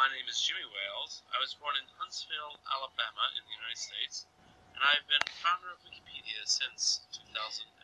my name is Jimmy Wales. I was born in Huntsville, Alabama, in the United States, and I've been founder of Wikipedia since 2008.